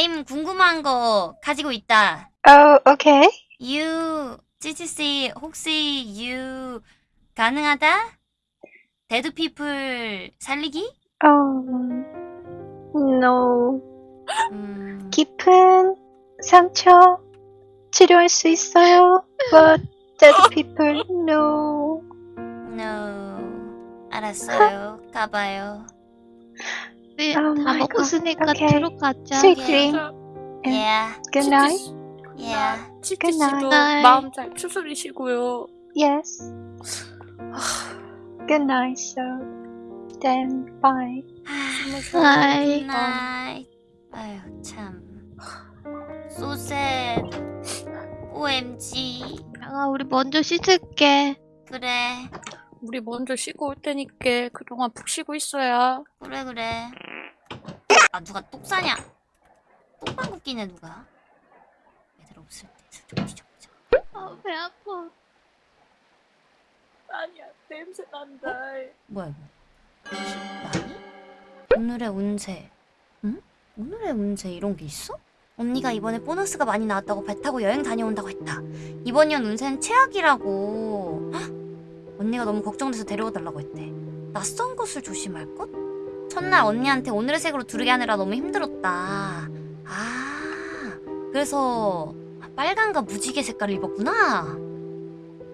나임 궁금한 거 가지고 있다. Oh, okay. You, 찌찌씨, 혹시 you 가능하다? dead people 살리기? Um, no. 음, 깊은 상처 치료할 수 있어요. But dead people, no. no. 알았어요. 가봐요. 우리 Oh 다. 먹었으니까 Okay. 들어가자. Sweet dream. Yeah, Good night. yeah. Good night. 마음 잘 추스리시고요. Yes. Good night, so then bye. Bye. 굿나잇. 아유 참. So sad. OMG. 양아 우리 먼저 씻을게. 그래. 우리 먼저 쉬고 올 테니까 그동안 푹 쉬고 있어야. 그래 그래. 아 누가 똑 싸냐? 똥방구 끼네 누가? 애들 없을 때 슬쩍 뒤져보자. 아배 아파. 아니야 냄새 난다. 뭐야 이거? 나니? 오늘의 운세. 응? 오늘의 운세 이런 게 있어? 언니가 이번에 보너스가 많이 나왔다고 배 타고 여행 다녀온다고 했다. 이번 년 운세는 최악이라고. 헉! 언니가 너무 걱정돼서 데려가 달라고 했대. 낯선 곳을 조심할 것? 첫날 언니한테 오늘의 색으로 두르게 하느라 너무 힘들었다. 아, 그래서 빨간과 무지개 색깔을 입었구나.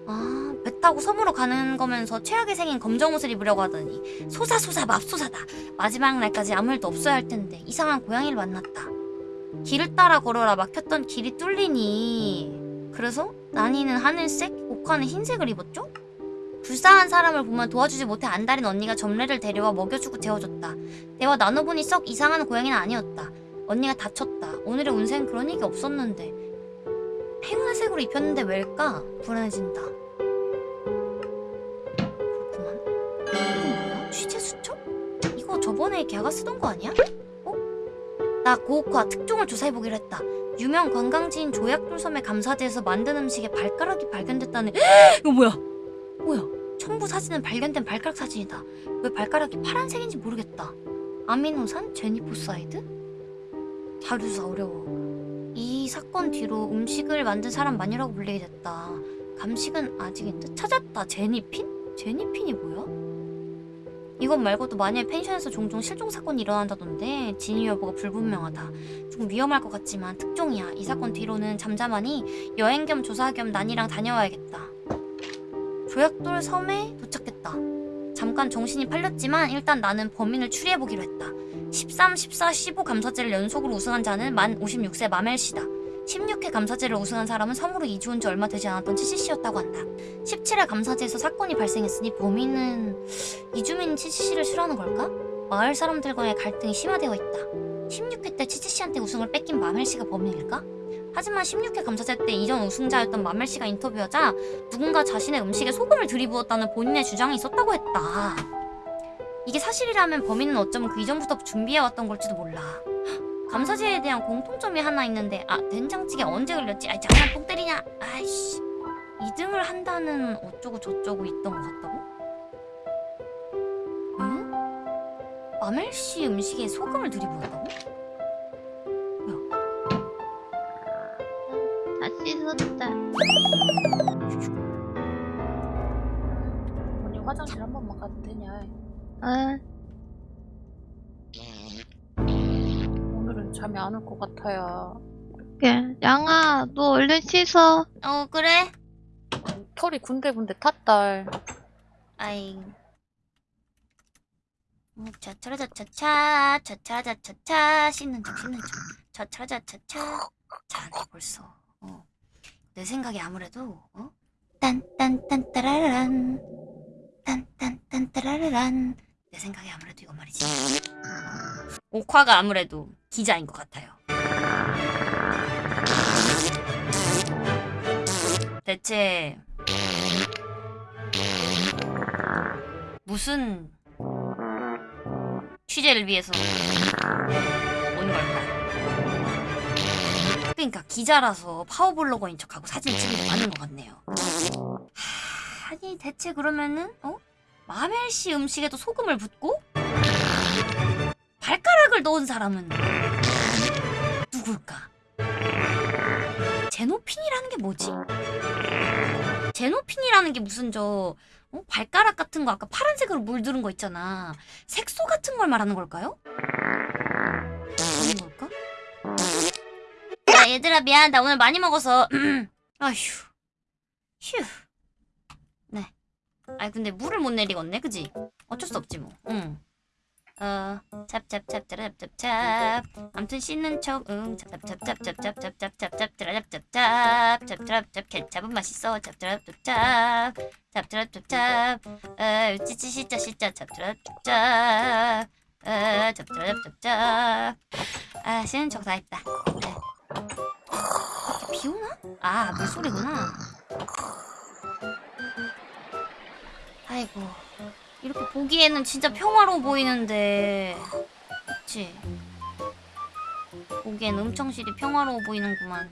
아, 배 타고 섬으로 가는 거면서 최악의 생인 검정 옷을 입으려고 하더니 소사소사 맙소사다. 마지막 날까지 아무 일도 없어야 할 텐데 이상한 고양이를 만났다. 길을 따라 걸어라 막혔던 길이 뚫리니 그래서 나니는 하늘색, 옥화는 흰색을 입었죠? 불쌍한 사람을 보면 도와주지 못해 안달인 언니가 점례를 데려와 먹여주고 재워줬다. 대화 나눠보니 썩 이상한 고양이는 아니었다. 언니가 다쳤다. 오늘의 운세는 그런 얘기 없었는데 행운색으로 입혔는데 왜일까? 불안해진다. 그렇구만. 이건 뭐야? 취재 수첩? 이거 저번에 걔가 쓰던 거 아니야? 어? 나 고옥화 특종을 조사해보기로 했다. 유명 관광지인 조약돌섬의 감사지에서 만든 음식에 발가락이 발견됐다는 이거 뭐야? 뭐야? 첨부 사진은 발견된 발가락 사진이다. 왜 발가락이 파란색인지 모르겠다. 아미노산? geniposide? 자료조사 어려워. 이 사건 뒤로 음식을 만든 사람 마녀라고 불리게 됐다. 감식은 아직인 듯 찾았다. genipin? genipin이 뭐야? 이것 말고도 마녀의 펜션에서 종종 실종 사건이 일어난다던데 진위 여부가 불분명하다. 좀 위험할 것 같지만 특종이야. 이 사건 뒤로는 잠잠하니 여행 겸 조사 겸 난이랑 다녀와야겠다. 조약돌 섬에 도착했다. 잠깐 정신이 팔렸지만 일단 나는 범인을 추리해보기로 했다. 13, 14, 15 감사제를 연속으로 우승한 자는 만 56세 마멜 씨다. 16회 감사제를 우승한 사람은 섬으로 이주 온 지 얼마 되지 않았던 치치 씨였다고 한다. 17회 감사제에서 사건이 발생했으니 범인은 이주민 치치 씨를 싫어하는 걸까? 마을 사람들과의 갈등이 심화되어 있다. 16회 때 치치 씨한테 우승을 뺏긴 마멜 씨가 범인일까? 하지만 16회 감사제 때 이전 우승자였던 마멜 씨가 인터뷰하자 누군가 자신의 음식에 소금을 들이부었다는 본인의 주장이 있었다고 했다. 이게 사실이라면 범인은 어쩌면 그 이전부터 준비해왔던 걸지도 몰라. 감사제에 대한 공통점이 하나 있는데 아 된장찌개 언제 흘렸지? 아이 장난 똥 때리냐? 아이씨 2등을 한다는 어쩌고 저쩌고 있던 것 같다고? 응? 마멜 씨 음식에 소금을 들이부었다고? 다 씻었다. 언니 화장실 한 번만 가도 되냐? 응. 오늘은 잠이 안 올 것 같아요. 그래. 양아 너 얼른 씻어. 어 그래? 털이 군데군데 탔달. 아이 어, 차차라자차차 차차라자차차 씻는 척 씻는 척 차차라자차차 자네 벌써 어. 내 생각에 아무래도 어? 딴딴딴따라란 딴딴딴따라란 내 생각에 아무래도 이거 말이지 어. 옥화가 아무래도 기자인 것 같아요 대체 무슨 취재를 위해서 그러니까 기자라서 파워블로거인 척하고 사진 찍는 게 맞는 것 같네요. 하, 아니 대체 그러면은 어? 마멜 씨 음식에도 소금을 붓고 발가락을 넣은 사람은 누구? 누굴까? 제노핀이라는 게 뭐지? 제노핀이라는 게 무슨 저 어? 발가락 같은 거 아까 파란색으로 물들은 거 있잖아. 색소 같은 걸 말하는 걸까요? 야 얘들아 미안 나 오늘 많이 먹어서 아휴 휴 네. 아니 근데 물을 못 내리겠네 그지? 어쩔 수 없지 뭐. 응. 어, 찹찹찹찹찹찹찹. 암튼 씻는 척, 응. 찹찹찹찹찹찹찹찹찹찹찹찹찹찹찹. 찹찹찹 케찹은 맛있어. 찹찹찹찹. 찹찹찹찹. 어, 찌찌 씻자 씻자. 찹찹찹찹. 어, 찹찹찹찹. 아, 씻는 척 다 했다. 오나? 아, 물소리구나. 아이고. 이렇게 보기에는 진짜 평화로워 보이는데 그치? 보기엔 음청실이 평화로워 보이는구만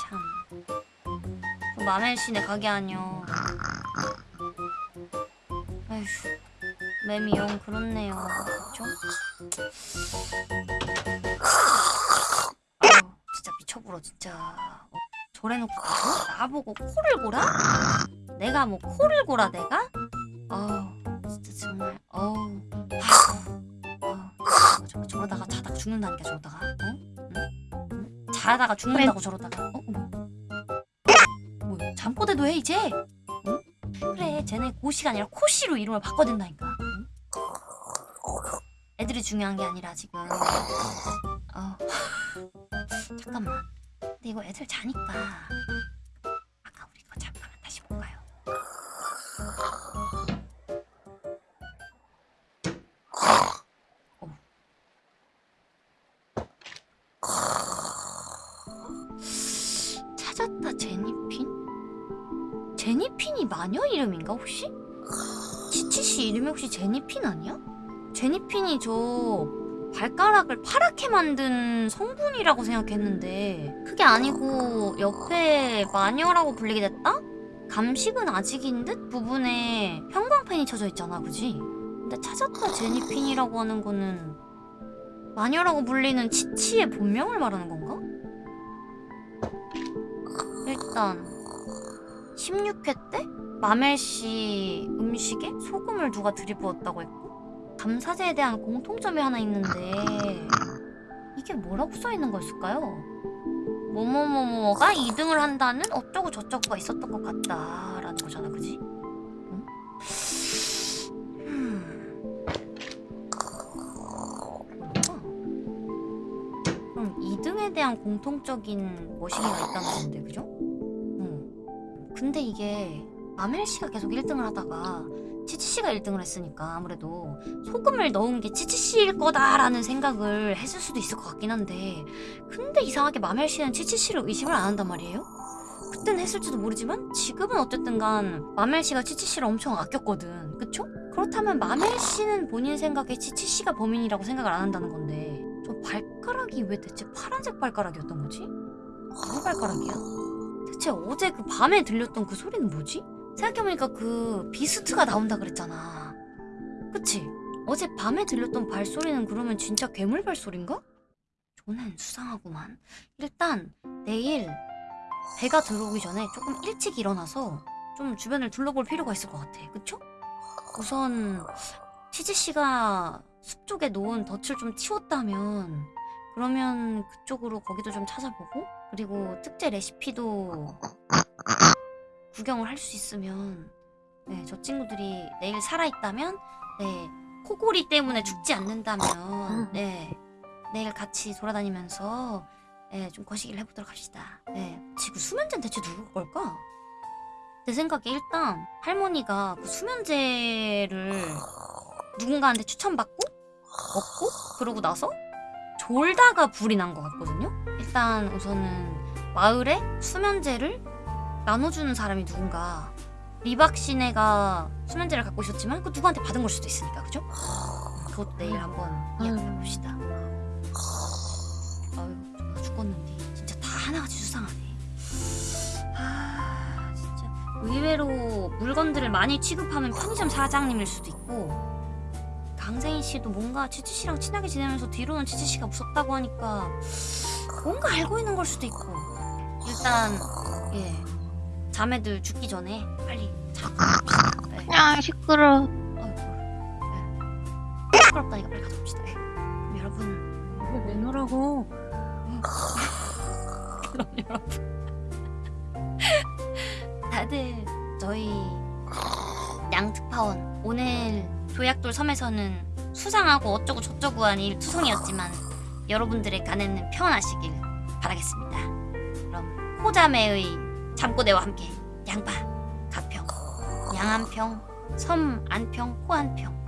참그 마멜신의 가게 아니여 아휴 맴이 영 그렇네요 그쵸? 진짜 어, 저래놓고 뭐? 나보고 코를 골아? 내가 뭐 코를 골아 내가? 어우 진짜 정말 어우 어, 저, 저러다가 자다가 죽는다니까 저러다가 어? 응? 응? 자다가 죽는다고 저러다가 어? 뭐? 뭐 잠꼬대도 해 이제? 응? 그래 쟤네 고시가 아니라 코시로 이름을 바꿔야 된다니까 응? 애들이 중요한 게 아니라 지금 이거 애들 자니까 아까 우리 거 잠깐만 다시 볼까요? 찾았다 제니핀? 제니핀이 마녀 이름인가 혹시? 치치씨 이름이 혹시 제니핀 아니야? 제니핀이 저 발가락을 파랗게 만든 성분이라고 생각했는데 그게 아니고 옆에 마녀라고 불리게 됐다? 감식은 아직인 듯 부분에 형광펜이 쳐져 있잖아 그지? 근데 찾았다 제니핀이라고 하는 거는 마녀라고 불리는 치치의 본명을 말하는 건가? 일단 16회 때 마멜씨 음식에 소금을 누가 들이부었다고 했고 감사제에 대한 공통점이 하나 있는데 이게 뭐라고 써있는 거였을까요? 뭐뭐뭐뭐가 2등을 한다는 어쩌고 저쩌고가 있었던 것 같다라는 거잖아 그지? 응? 음. 그럼 2등에 대한 공통적인 머시기가 있다는 건데 그죠? 응. 근데 이게 아멜 씨가 계속 1등을 하다가 치치 씨가 1등을 했으니까 아무래도 소금을 넣은 게 치치 씨일 거다라는 생각을 했을 수도 있을 것 같긴 한데 근데 이상하게 마멜 씨는 치치 씨를 의심을 안 한단 말이에요? 그땐 했을지도 모르지만 지금은 어쨌든 간 마멜 씨가 치치 씨를 엄청 아꼈거든 그쵸? 그렇다면 마멜 씨는 본인 생각에 치치 씨가 범인이라고 생각을 안 한다는 건데 저 발가락이 왜 대체 파란색 발가락이었던 거지? 누구 발가락이야? 대체 어제 그 밤에 들렸던 그 소리는 뭐지? 생각해보니까 그 비스트가 나온다 그랬잖아 그치? 어제 밤에 들렸던 발소리는 그러면 진짜 괴물 발소리인가? 저는 수상하구만 일단 내일 배가 들어오기 전에 조금 일찍 일어나서 좀 주변을 둘러볼 필요가 있을 것 같아 그쵸? 우선 치즈씨가 숲 쪽에 놓은 덫을 좀 치웠다면 그러면 그쪽으로 거기도 좀 찾아보고 그리고 특제 레시피도 구경을 할 수 있으면 네, 저 친구들이 내일 살아있다면 네, 코골이 때문에 죽지 않는다면 네, 내일 같이 돌아다니면서 네, 좀 거시기를 해보도록 합시다. 네, 지금 수면제는 대체 누구 걸까? 내 생각에 일단 할머니가 그 수면제를 누군가한테 추천받고 먹고 그러고 나서 졸다가 불이 난 것 같거든요. 일단 우선은 마을에 수면제를 나눠주는 사람이 누군가 리박 씨네가 수면제를 갖고 있었지만 그 누구한테 받은 걸 수도 있으니까 그죠? 그것도 내일 한번 이야기해 봅시다. 아유 정말 죽었는데 진짜 다 하나같이 수상하네. 아 진짜 의외로 물건들을 많이 취급하면 편의점 사장님일 수도 있고 강세인 씨도 뭔가 치치 씨랑 친하게 지내면서 뒤로는 치치 씨가 무섭다고 하니까 뭔가 알고 있는 걸 수도 있고 일단 예 자매들 죽기 전에 빨리 자. 네. 야 시끄러. 아이고 네. 시끄럽다니까 빨리 가봅시다. 네. 그럼 여러분 왜 내놓으라고? 그럼 여러분 다들 저희 양특파원 오늘 조약돌 섬에서는 수상하고 어쩌고 저쩌고 한 일 투성이었지만 여러분들의 간에는 평안하시길 바라겠습니다. 그럼 호자매의 잠꼬대와 함께 양파, 가평, 양안평, 섬 안평, 호안평